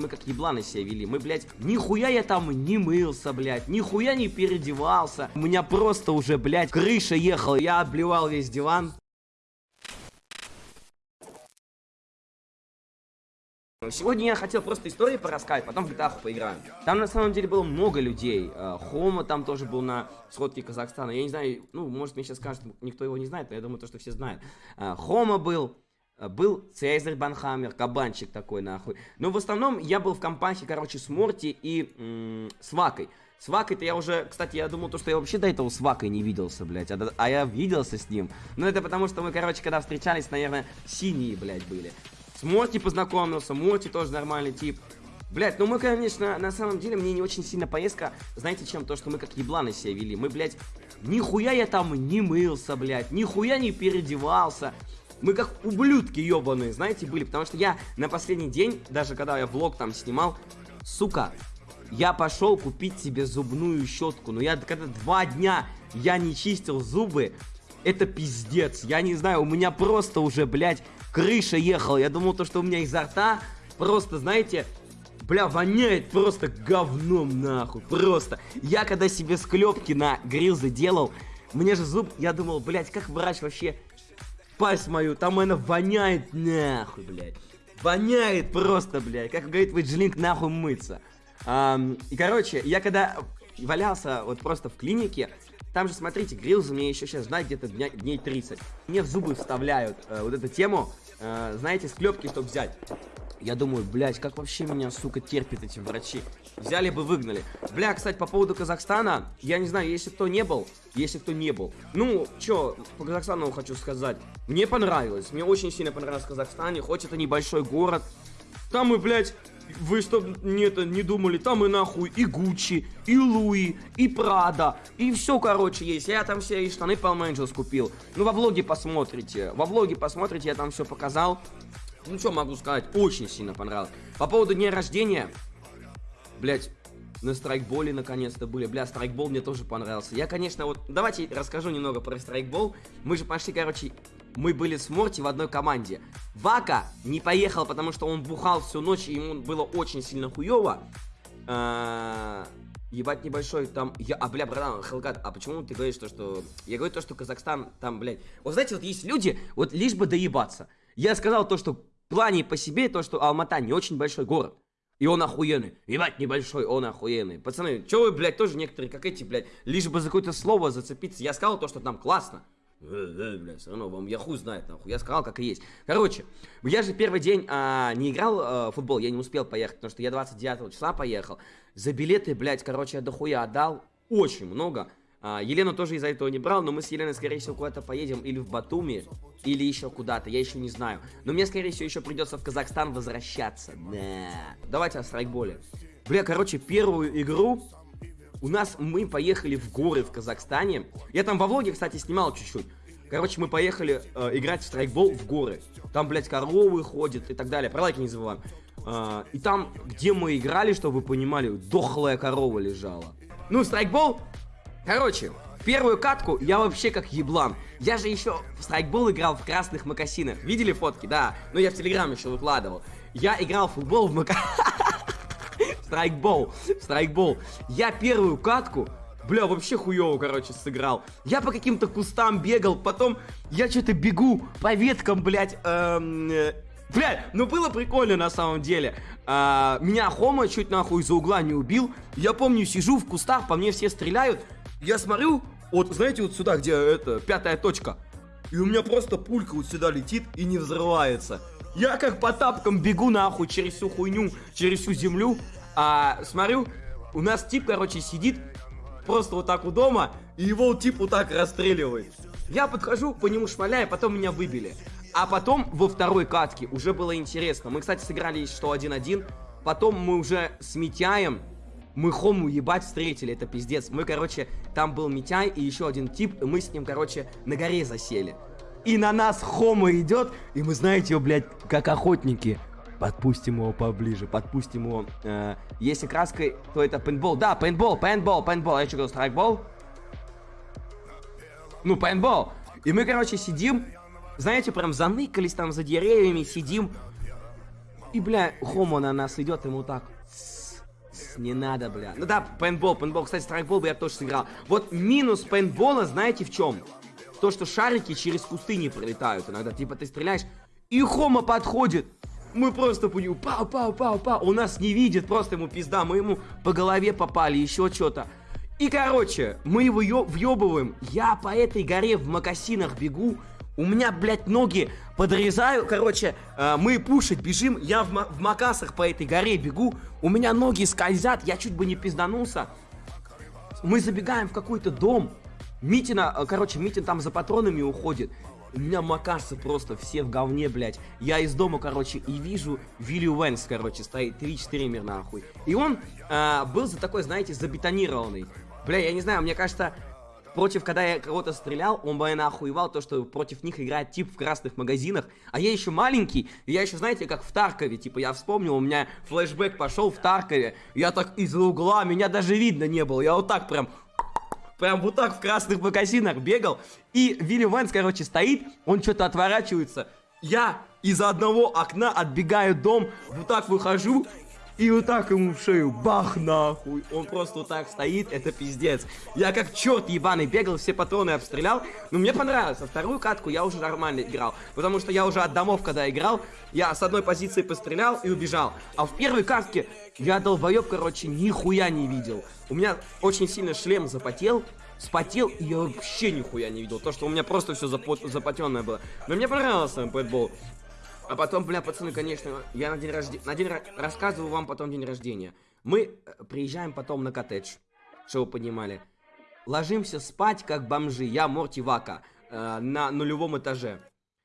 мы как ебланы себя вели. Мы, блядь, нихуя я там не мылся, блядь, нихуя не переодевался. У меня просто уже, блядь, крыша ехала. Я обливал весь диван. Сегодня я хотел просто истории порассказать, потом в GTA поиграем. Там на самом деле было много людей. Э, Хома там тоже был на сходке Казахстана. Я не знаю, ну, может мне сейчас скажут, никто его не знает, но я думаю, то, что все знают. Э, Хома был, был Цезарь Банхаммер, кабанчик такой нахуй. Но в основном я был в компании, короче, с Морти и с Вакой. С Вакой-то я уже, кстати, я думал, то, что я вообще до этого с Вакой не виделся, блядь, а, а я виделся с ним. Но это потому, что мы, короче, когда встречались, наверное, синие, блядь, были. С Моти познакомился, Моти тоже нормальный тип. Блять, ну мы, конечно, на самом деле, мне не очень сильно поездка, знаете чем, то, что мы как ебланы себя вели. Мы, блядь, нихуя я там не мылся, блядь, нихуя не переодевался. Мы как ублюдки ебаные, знаете, были. Потому что я на последний день, даже когда я влог там снимал, сука, я пошел купить себе зубную щетку. Но я когда два дня я не чистил зубы, это пиздец. Я не знаю, у меня просто уже, блядь, крыша ехала. Я думал, то, что у меня изо рта просто, знаете, бля, воняет просто говном, нахуй. Просто. Я когда себе склепки на грилзы делал, мне же зуб, я думал, блядь, как врач вообще пасть мою, там она воняет, нахуй, блядь. Воняет просто, блядь, как говорит Виджлинк, нахуй мыться. Um, и, короче, я когда валялся вот просто в клинике, там же, смотрите, грилзы мне еще сейчас ждать где-то дней 30. Мне в зубы вставляют э, вот эту тему, э, знаете, склепки, чтобы взять. Я думаю, блядь, как вообще меня, сука, терпят эти врачи. Взяли бы, выгнали. Бля, кстати, по поводу Казахстана, я не знаю, если кто не был, если кто не был. Ну, чё, по Казахстану хочу сказать. Мне понравилось, мне очень сильно понравилось в Казахстане, хоть это небольшой город. Там мы, блядь, вы что не, это, не думали, там и нахуй и Гуччи, и Луи, и Прада, и все, короче, есть. Я там все и штаны Palm Angels купил. Ну, во влоге посмотрите, во влоге посмотрите, я там все показал. Ну, что могу сказать, очень сильно понравилось. По поводу дня рождения, блять, на страйкболе наконец-то были. Бля, страйкбол мне тоже понравился. Я, конечно, вот, давайте расскажу немного про страйкбол. Мы же пошли, короче, мы были с Морти в одной команде. Вака не поехал, потому что он бухал всю ночь, и ему было очень сильно хуево. А, ебать небольшой там... Я, а, бля, братан, Хелгат, а почему ты говоришь то, что... Я говорю то, что Казахстан там, блядь... Вот знаете, вот есть люди, вот лишь бы доебаться. Я сказал то, что в плане по себе, то, что Алмата не очень большой город. И он охуенный. Ебать, небольшой, он охуенный. Пацаны, чё вы, блядь, тоже некоторые, как эти, блядь, лишь бы за какое-то слово зацепиться. Я сказал то, что там классно. Бля, все равно вам я хуй знает, нахуй. Я сказал, как и есть. Короче, я же первый день а, не играл а, в футбол, я не успел поехать, потому что я 29 числа поехал. За билеты, блядь, короче, я дохуя отдал. Очень много. А, Елену тоже из-за этого не брал, но мы с Еленой, скорее всего, куда-то поедем или в Батуми, или еще куда-то, я еще не знаю. Но мне, скорее всего, еще придется в Казахстан возвращаться. Да. Давайте о страйкболе. Бля, короче, первую игру у нас мы поехали в горы в Казахстане. Я там во влоге, кстати, снимал чуть-чуть. Короче, мы поехали э, играть в страйкбол в горы. Там, блядь, коровы ходят и так далее. Про лайки не забываем. Э, и там, где мы играли, чтобы вы понимали, дохлая корова лежала. Ну, страйкбол. Короче, первую катку я вообще как еблан. Я же еще в страйкбол играл в красных макасинах. Видели фотки? Да. Ну, я в Телеграм еще выкладывал. Я играл в футбол в макасинах. Страйкбол. Страйкбол. Я первую катку Бля, вообще хуево, короче, сыграл. Я по каким-то кустам бегал, потом я что-то бегу по веткам, блядь, эм, э, ну было прикольно на самом деле. А, меня Хома чуть нахуй из-за угла не убил. Я помню, сижу в кустах, по мне все стреляют. Я смотрю, вот знаете, вот сюда, где это, пятая точка. И у меня просто пулька вот сюда летит и не взрывается. Я как по тапкам бегу нахуй через всю хуйню, через всю землю. А смотрю, у нас тип, короче, сидит просто вот так у дома, и его тип вот так расстреливает. Я подхожу, по нему шмаляю, потом меня выбили. А потом во второй катке уже было интересно. Мы, кстати, сыграли что 1-1. Потом мы уже с Митяем, мы Хому ебать встретили, это пиздец. Мы, короче, там был Митяй и еще один тип, и мы с ним, короче, на горе засели. И на нас Хома идет, и мы, знаете, его, блядь, как охотники. Подпустим его поближе, подпустим его. Э, если краской, то это пейнтбол. Да, пейнтбол, пейнтбол, пейнтбол. Я что говорил, страйкбол? Ну, пейнтбол. И мы, короче, сидим, знаете, прям заныкались там за деревьями, сидим. И, бля, Хома на нас идет, ему так... Не надо, бля. Ну да, пейнтбол, пейнтбол. Кстати, страйкбол бы я тоже сыграл. Вот минус пейнтбола, знаете, в чем? То, что шарики через кусты не пролетают иногда. Типа ты стреляешь, и Хома подходит. Мы просто по нему пау, пау, пау, пау. Он нас не видит, просто ему пизда. Мы ему по голове попали, еще что-то. И, короче, мы его въебываем. Я по этой горе в макасинах бегу. У меня, блядь, ноги подрезаю. Короче, э, мы пушить бежим. Я в, в макасах по этой горе бегу. У меня ноги скользят. Я чуть бы не пизданулся. Мы забегаем в какой-то дом. Митина, э, короче, Митин там за патронами уходит. У меня макасы просто все в говне, блядь. Я из дома, короче, и вижу Вилли Уэнс, короче, стоит 3-4 мир нахуй. И он э, был за такой, знаете, забетонированный. Бля, я не знаю, мне кажется, против, когда я кого-то стрелял, он бы охуевал то, что против них играет тип в красных магазинах. А я еще маленький, и я еще, знаете, как в Таркове, типа, я вспомнил, у меня флешбэк пошел в Таркове, я так из-за угла, меня даже видно не было, я вот так прям прям вот так в красных магазинах бегал. И Вилли Вэнс, короче, стоит, он что-то отворачивается. Я из одного окна отбегаю дом, вот так выхожу, и вот так ему в шею, бах нахуй. Он просто вот так стоит, это пиздец. Я как черт ебаный бегал, все патроны обстрелял. Но мне понравилось. А вторую катку я уже нормально играл. Потому что я уже от домов, когда играл, я с одной позиции пострелял и убежал. А в первой катке я долбоеб, короче, нихуя не видел. У меня очень сильно шлем запотел, спотел, и я вообще нихуя не видел. То, что у меня просто все запот запотенное было. Но мне понравился пэтбол. А потом, бля, пацаны, конечно, я на день рождения... На день рассказываю вам потом день рождения. Мы э, приезжаем потом на коттедж, чтобы вы понимали. Ложимся спать, как бомжи. Я Морти Вака э, на нулевом этаже.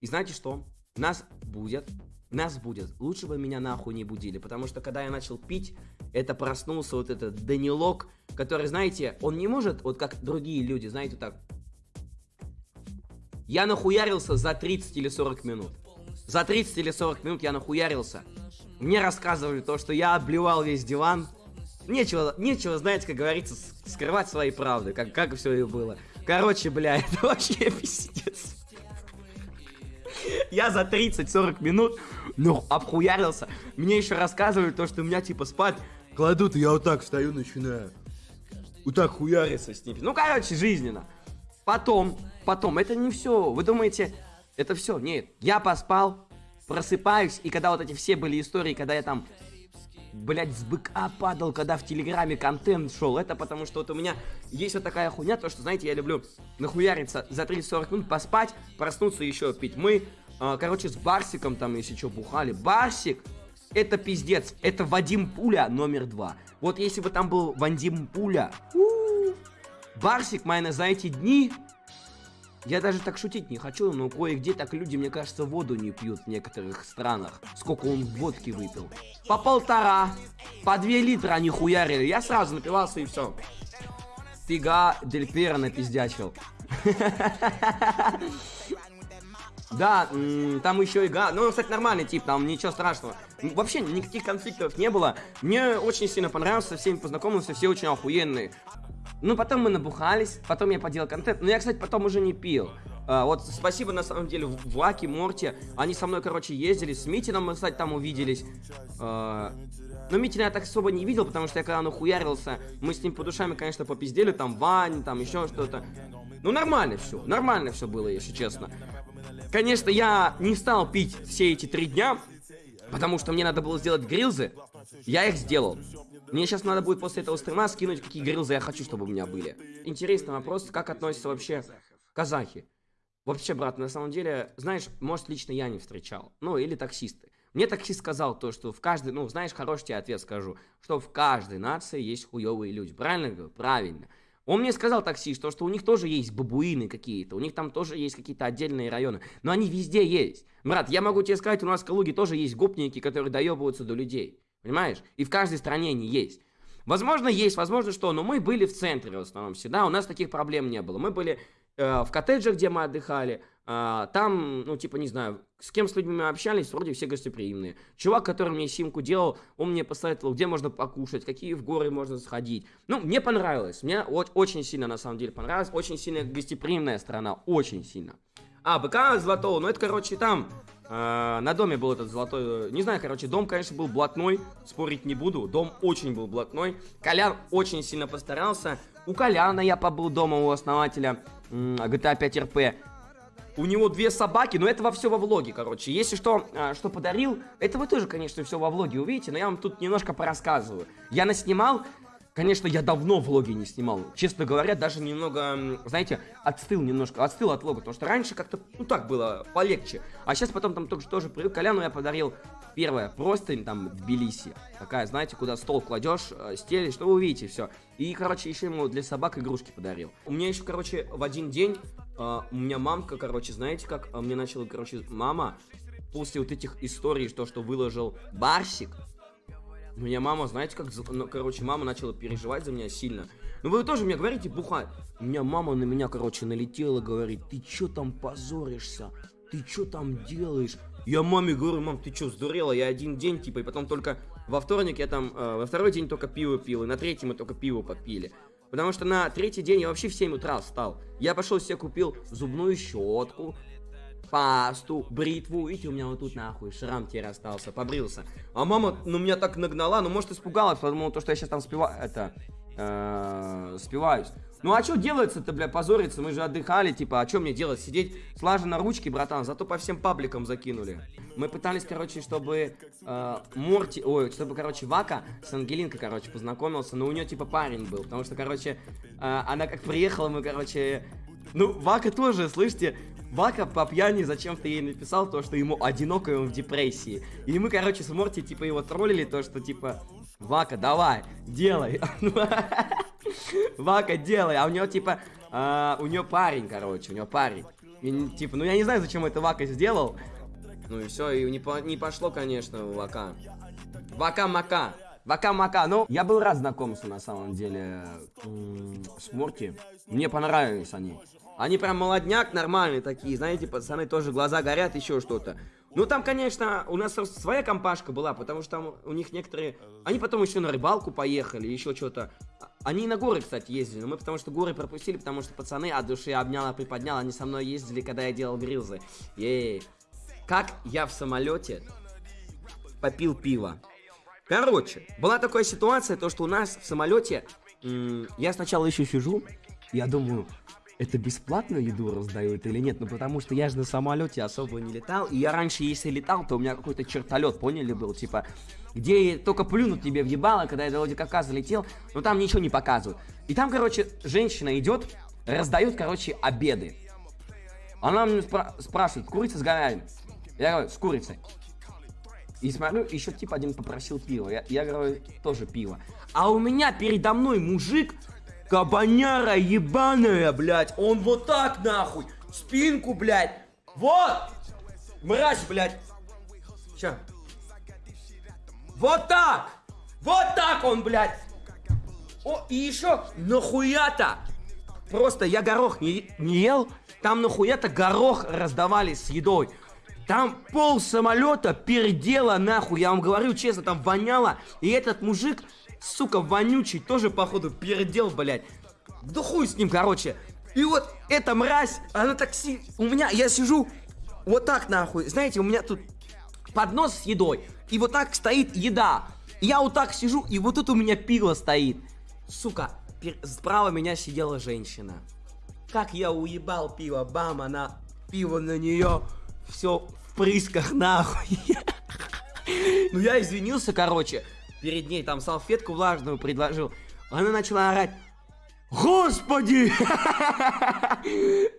И знаете что? Нас будет нас будет. Лучше бы меня нахуй не будили, потому что когда я начал пить, это проснулся вот этот Данилок, который, знаете, он не может, вот как другие люди, знаете, так. Я нахуярился за 30 или 40 минут. За 30 или 40 минут я нахуярился. Мне рассказывали то, что я обливал весь диван. Нечего, нечего, знаете, как говорится, скрывать свои правды, как, как все и было. Короче, бля, это вообще пиздец. Я за 30-40 минут, ну, обхуярился. Мне еще рассказывали то, что у меня, типа, спать кладут, и я вот так встаю, начинаю. Вот так хуяриться с ними. Ну, короче, жизненно. Потом, потом, это не все. Вы думаете, это все, нет. Я поспал, просыпаюсь, и когда вот эти все были истории, когда я там, блядь, с быка падал, когда в Телеграме контент шел, это потому что вот у меня есть вот такая хуйня, то что, знаете, я люблю нахуяриться за 30-40 минут, поспать, проснуться еще пить. Мы, э, короче, с Барсиком там, если что, бухали. Барсик, это пиздец, это Вадим Пуля номер два. Вот если бы там был Вадим Пуля, Барсик, мои, за эти дни я даже так шутить не хочу, но кое-где так люди, мне кажется, воду не пьют в некоторых странах. Сколько он водки выпил. По полтора, по две литра они хуярили. Я сразу напивался и все. Фига Дель Пьеро напиздячил. Да, там еще и га. Ну, он, кстати, нормальный тип, там ничего страшного. Вообще никаких конфликтов не было. Мне очень сильно понравился, со всеми познакомился, все очень охуенные. Ну, потом мы набухались, потом я поделал контент. Но я, кстати, потом уже не пил. А, вот спасибо, на самом деле, Влаке, Морте. Они со мной, короче, ездили. С Митином мы, кстати, там увиделись. А, но Митина я так особо не видел, потому что я когда нахуярился, мы с ним по душами, конечно, попиздели. Там Вань, там еще что-то. Ну, нормально все. Нормально все было, если честно. Конечно, я не стал пить все эти три дня, потому что мне надо было сделать грилзы. Я их сделал. Мне сейчас надо будет после этого стрима скинуть, какие грилзы я хочу, чтобы у меня были. Интересный вопрос, как относятся вообще казахи. Вообще, брат, на самом деле, знаешь, может, лично я не встречал. Ну, или таксисты. Мне таксист сказал то, что в каждой, ну, знаешь, хороший тебе ответ скажу, что в каждой нации есть хуевые люди. Правильно говорю? Правильно. Он мне сказал таксист, что, что у них тоже есть бабуины какие-то, у них там тоже есть какие-то отдельные районы, но они везде есть. Брат, я могу тебе сказать, у нас в Калуге тоже есть гопники, которые доебываются до людей. Понимаешь? И в каждой стране они есть. Возможно, есть, возможно, что, но мы были в центре в основном всегда, у нас таких проблем не было. Мы были э, в коттедже, где мы отдыхали, э, там, ну, типа, не знаю, с кем с людьми мы общались, вроде все гостеприимные. Чувак, который мне симку делал, он мне посоветовал, где можно покушать, какие в горы можно сходить. Ну, мне понравилось, мне очень сильно, на самом деле, понравилось, очень сильно гостеприимная страна, очень сильно. А, БК Золотого, ну, это, короче, там на доме был этот золотой... Не знаю, короче, дом, конечно, был блатной, спорить не буду. Дом очень был блатной. Колян очень сильно постарался. У Коляна я побыл дома у основателя GTA 5 RP. У него две собаки, но это во все во влоге, короче. Если что, а, что подарил, это вы тоже, конечно, все во влоге увидите, но я вам тут немножко порассказываю. Я наснимал, конечно, я давно влоги не снимал. Честно говоря, даже немного, знаете, отстыл немножко, отстыл от влога, потому что раньше как-то, ну так было, полегче. А сейчас потом там тоже, тоже привык. Коляну я подарил первое, просто там Тбилиси. Такая, знаете, куда стол кладешь, э, стелишь, что вы увидите, все. И, короче, еще ему для собак игрушки подарил. У меня еще, короче, в один день Uh, у меня мамка, короче, знаете как? Uh, мне начала, короче, мама после вот этих историй, то, что выложил Барсик. У меня мама, знаете как? Ну, короче, мама начала переживать за меня сильно. Ну вы тоже мне говорите, бухать. У меня мама на меня, короче, налетела, говорит, ты чё там позоришься? Ты чё там делаешь? Я маме говорю, мам, ты чё, сдурела? Я один день, типа, и потом только во вторник я там, э, во второй день только пиво пил, и на третий мы только пиво попили. Потому что на третий день я вообще в 7 утра встал. Я пошел себе купил зубную щетку, пасту, бритву. Видите, у меня вот тут нахуй шрам теперь остался, побрился. А мама, ну, меня так нагнала, ну, может, испугалась, потому что я сейчас там спеваю, это, э, спиваюсь. Ну а что делается-то, бля, позориться? Мы же отдыхали, типа, а что мне делать? Сидеть слаженно ручки, братан, зато по всем пабликам закинули. Мы пытались, короче, чтобы э, Морти, ой, чтобы, короче, Вака с Ангелинкой, короче, познакомился, но у нее, типа, парень был, потому что, короче, э, она как приехала, мы, короче... Ну, Вака тоже, слышите, Вака по пьяни зачем-то ей написал то, что ему одиноко, и он в депрессии. И мы, короче, с Морти, типа, его троллили, то, что, типа, Вака, давай, делай. Вака, делай. А у него, типа, у него парень, короче, у него парень. Типа, ну я не знаю, зачем это Вака сделал. Ну и все, и не, не пошло, конечно, Вака. Вака-мака. Вака-мака. Ну, я был рад знакомству, на самом деле, с Морти. Мне понравились они. Они прям молодняк нормальные такие, знаете, пацаны тоже глаза горят, еще что-то. Ну, там, конечно, у нас своя компашка была, потому что там у них некоторые... Они потом еще на рыбалку поехали, еще что-то. Они на горы, кстати, ездили, но мы потому что горы пропустили, потому что пацаны от души обняла, приподняла, они со мной ездили, когда я делал грилзы. Ей. Как я в самолете попил пиво. Короче, была такая ситуация, то что у нас в самолете... Я сначала еще сижу, я думаю, это бесплатную еду раздают или нет? Ну, потому что я же на самолете особо не летал. И я раньше, если летал, то у меня какой-то чертолет, поняли, был, типа, где только плюнут тебе въебало, когда я до Владикавказа летел, но там ничего не показывают. И там, короче, женщина идет, раздает, короче, обеды. Она мне спра спрашивает, курица с говядиной? Я говорю, с курицей. И смотрю, еще типа один попросил пива. Я, я говорю, тоже пиво. А у меня передо мной мужик Кабаняра ебаная, блядь. Он вот так, нахуй. Спинку, блядь. Вот. Мразь, блядь. Ща. Вот так. Вот так он, блядь. О, и еще нахуя-то. Просто я горох не, не ел. Там нахуя-то горох раздавали с едой. Там пол самолета пердела нахуй, я вам говорю честно, там воняло. И этот мужик сука, вонючий, тоже, походу, передел, блядь. Да хуй с ним, короче. И вот эта мразь, она так си... У меня, я сижу вот так, нахуй. Знаете, у меня тут поднос с едой. И вот так стоит еда. Я вот так сижу, и вот тут у меня пиво стоит. Сука, справа меня сидела женщина. Как я уебал пиво, бам, она пиво на нее, все в прысках, нахуй. Ну я извинился, короче перед ней там салфетку влажную предложил. Она начала орать. Господи!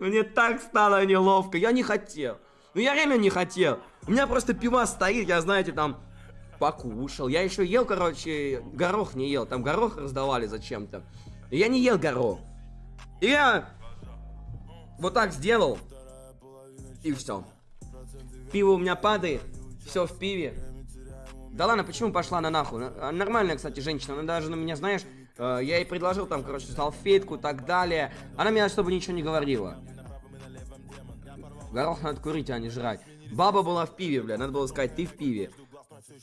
Мне так стало неловко. Я не хотел. Ну я реально не хотел. У меня просто пиво стоит, я, знаете, там покушал. Я еще ел, короче, горох не ел. Там горох раздавали зачем-то. Я не ел горох. И я вот так сделал. И все. Пиво у меня падает. Все в пиве. Да ладно, почему пошла на нахуй? Нормальная, кстати, женщина. Она даже на меня, знаешь, э, я ей предложил там, короче, салфетку так далее. Она меня чтобы ничего не говорила. Горох надо курить, а не жрать. Баба была в пиве, бля, надо было сказать, ты в пиве.